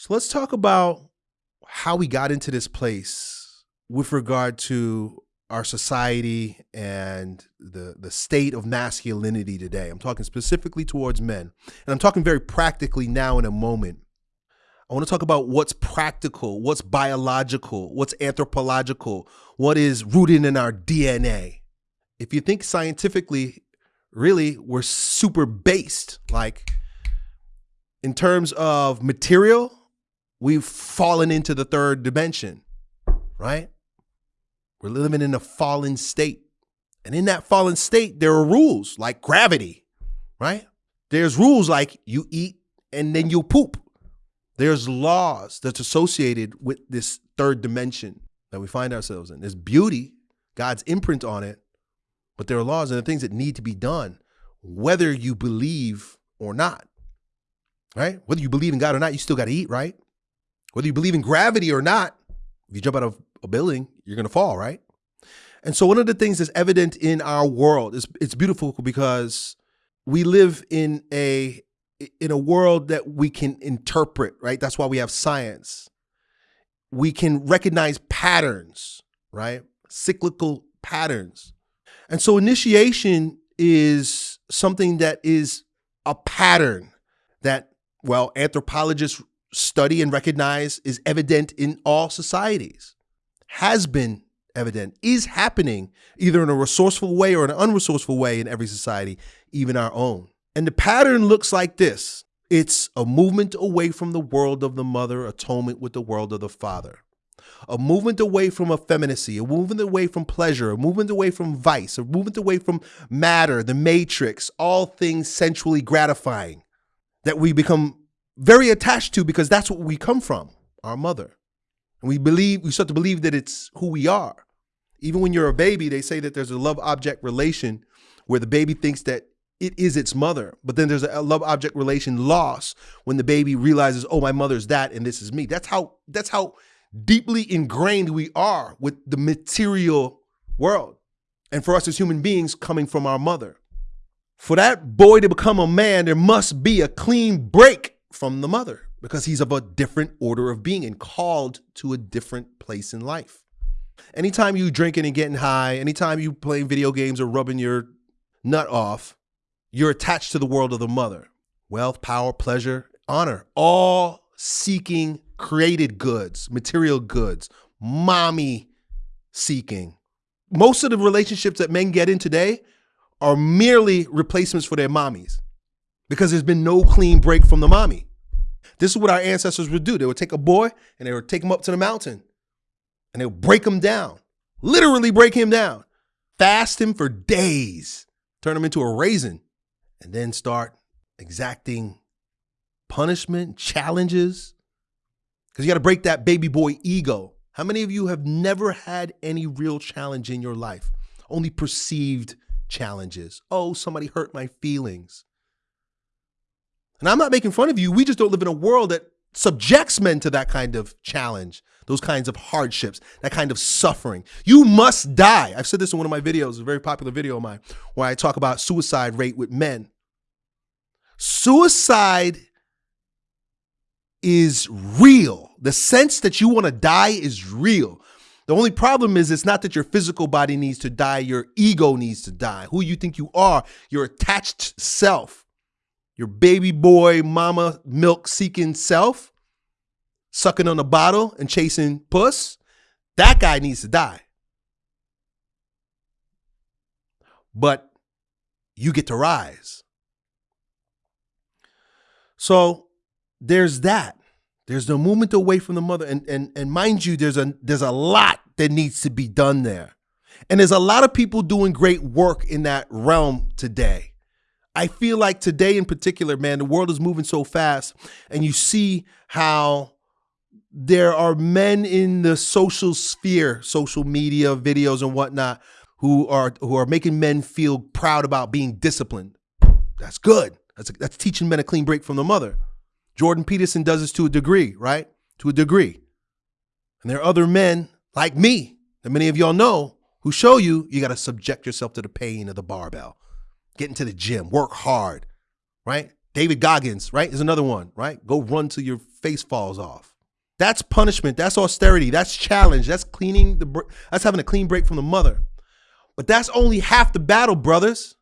So let's talk about how we got into this place with regard to our society and the the state of masculinity today. I'm talking specifically towards men. And I'm talking very practically now in a moment. I want to talk about what's practical, what's biological, what's anthropological, what is rooted in our DNA. If you think scientifically, really, we're super based. Like in terms of material, we've fallen into the third dimension, right? We're living in a fallen state. And in that fallen state, there are rules like gravity, right? There's rules like you eat and then you poop. There's laws that's associated with this third dimension that we find ourselves in. There's beauty, God's imprint on it, but there are laws and the things that need to be done, whether you believe or not, right? Whether you believe in God or not, you still got to eat, right? Whether you believe in gravity or not, if you jump out of a building, you're going to fall, right? And so one of the things that's evident in our world is it's beautiful because we live in a in a world that we can interpret, right? That's why we have science. We can recognize patterns, right? Cyclical patterns. And so initiation is something that is a pattern that well, anthropologists study and recognize is evident in all societies, has been evident, is happening either in a resourceful way or an unresourceful way in every society, even our own. And the pattern looks like this it's a movement away from the world of the mother, atonement with the world of the father. A movement away from effeminacy, a movement away from pleasure, a movement away from vice, a movement away from matter, the matrix, all things sensually gratifying that we become very attached to because that's what we come from, our mother. And we believe, we start to believe that it's who we are. Even when you're a baby, they say that there's a love object relation where the baby thinks that it is its mother. But then there's a love object relation loss when the baby realizes, oh, my mother's that and this is me. That's how that's how deeply ingrained we are with the material world. And for us as human beings coming from our mother. For that boy to become a man, there must be a clean break from the mother because he's of a different order of being and called to a different place in life. Anytime you drinking and getting high, anytime you playing video games or rubbing your nut off, you're attached to the world of the mother. Wealth, power, pleasure, honor, all seeking created goods, material goods, mommy seeking. Most of the relationships that men get in today are merely replacements for their mommies because there's been no clean break from the mommy. This is what our ancestors would do. They would take a boy and they would take him up to the mountain and they would break him down, literally break him down, fast him for days, turn him into a raisin, and then start exacting punishment, challenges. Because you got to break that baby boy ego. How many of you have never had any real challenge in your life? Only perceived challenges. Oh, somebody hurt my feelings. And I'm not making fun of you. We just don't live in a world that subjects men to that kind of challenge, those kinds of hardships, that kind of suffering. You must die. I've said this in one of my videos, a very popular video of mine, where I talk about suicide rate with men. Suicide is real. The sense that you want to die is real. The only problem is it's not that your physical body needs to die, your ego needs to die. Who you think you are, your attached self your baby boy mama milk seeking self, sucking on a bottle and chasing puss, that guy needs to die. But you get to rise. So there's that. There's the movement away from the mother. And, and, and mind you, there's a there's a lot that needs to be done there. And there's a lot of people doing great work in that realm today. I feel like today in particular, man, the world is moving so fast, and you see how there are men in the social sphere, social media, videos, and whatnot, who are who are making men feel proud about being disciplined. That's good. That's that's teaching men a clean break from the mother. Jordan Peterson does this to a degree, right? To a degree. And there are other men like me that many of y'all know who show you you got to subject yourself to the pain of the barbell get into the gym, work hard, right? David Goggins, right, is another one, right? Go run till you're face falls off. That's punishment. That's austerity. That's challenge. That's cleaning the. That's having a clean break from the mother. But that's only half the battle, brothers.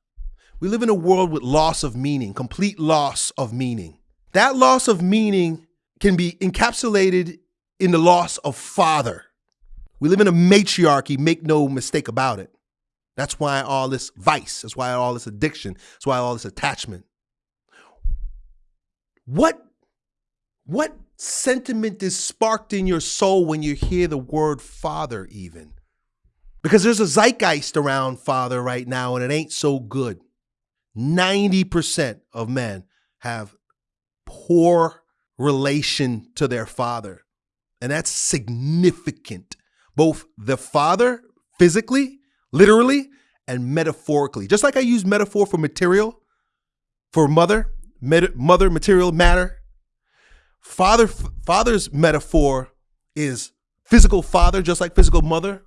We live in a world with loss of meaning, complete loss of meaning. That loss of meaning can be encapsulated in the loss of father. We live in a matriarchy, make no mistake about it. That's why all this vice, that's why all this addiction, that's why all this attachment. What what sentiment is sparked in your soul when you hear the word father even? Because there's a zeitgeist around father right now and it ain't so good. 90% of men have poor relation to their father. And that's significant. Both the father physically, literally, and metaphorically. Just like I use metaphor for material, for mother, mother, material, matter. Father, father's metaphor is physical father, just like physical mother,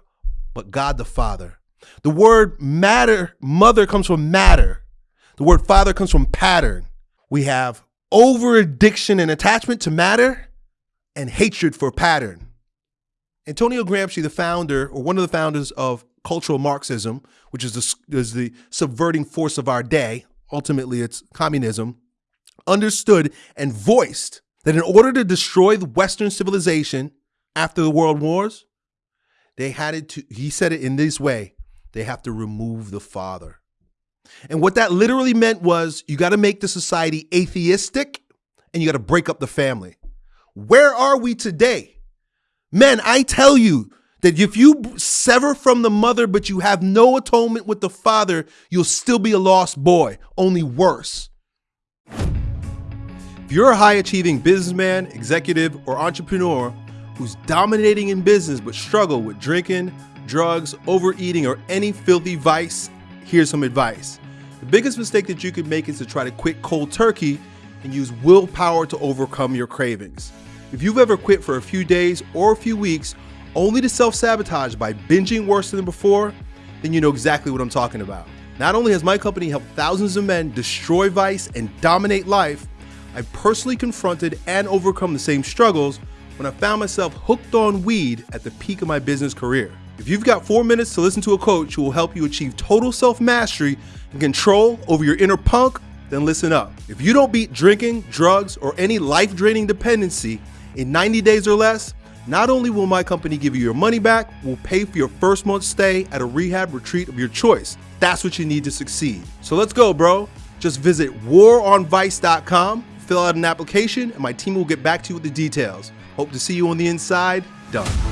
but God the Father. The word matter, mother comes from matter. The word father comes from pattern. We have over addiction and attachment to matter and hatred for pattern. Antonio Gramsci, the founder or one of the founders of cultural Marxism, which is the, is the subverting force of our day, ultimately it's communism, understood and voiced that in order to destroy the Western civilization after the world wars, they had it to, he said it in this way, they have to remove the father. And what that literally meant was you got to make the society atheistic and you got to break up the family. Where are we today? Men, I tell you that if you sever from the mother, but you have no atonement with the father, you'll still be a lost boy, only worse. If you're a high achieving businessman, executive, or entrepreneur who's dominating in business but struggle with drinking, drugs, overeating, or any filthy vice, here's some advice. The biggest mistake that you could make is to try to quit cold turkey and use willpower to overcome your cravings. If you've ever quit for a few days or a few weeks only to self-sabotage by binging worse than before, then you know exactly what I'm talking about. Not only has my company helped thousands of men destroy vice and dominate life, I've personally confronted and overcome the same struggles when I found myself hooked on weed at the peak of my business career. If you've got four minutes to listen to a coach who will help you achieve total self-mastery and control over your inner punk, then listen up. If you don't beat drinking, drugs, or any life-draining dependency in 90 days or less, not only will my company give you your money back, we'll pay for your first month's stay at a rehab retreat of your choice. That's what you need to succeed. So let's go, bro. Just visit waronvice.com, fill out an application, and my team will get back to you with the details. Hope to see you on the inside. Done.